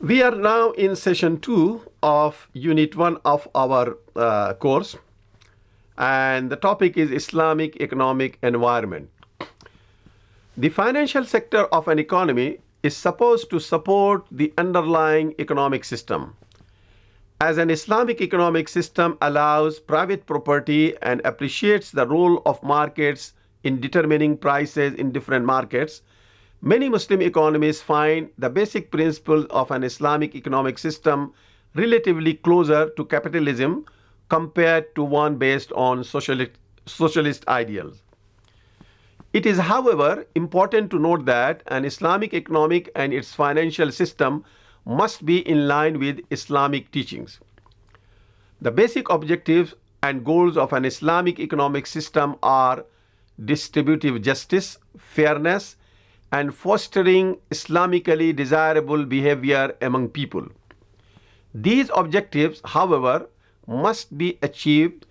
We are now in session two of unit one of our uh, course, and the topic is Islamic economic environment. The financial sector of an economy is supposed to support the underlying economic system. As an Islamic economic system allows private property and appreciates the role of markets in determining prices in different markets, many Muslim economists find the basic principles of an Islamic economic system relatively closer to capitalism compared to one based on socialist, socialist ideals. It is, however, important to note that an Islamic economic and its financial system must be in line with Islamic teachings. The basic objectives and goals of an Islamic economic system are distributive justice, fairness, and fostering Islamically desirable behavior among people. These objectives, however, must be achieved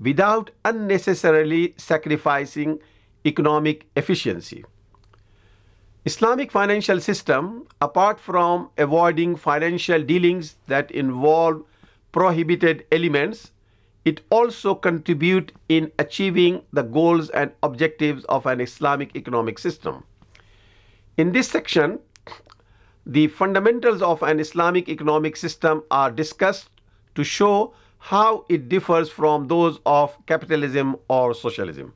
without unnecessarily sacrificing economic efficiency. Islamic financial system, apart from avoiding financial dealings that involve prohibited elements, it also contribute in achieving the goals and objectives of an Islamic economic system. In this section, the fundamentals of an Islamic economic system are discussed to show how it differs from those of capitalism or socialism.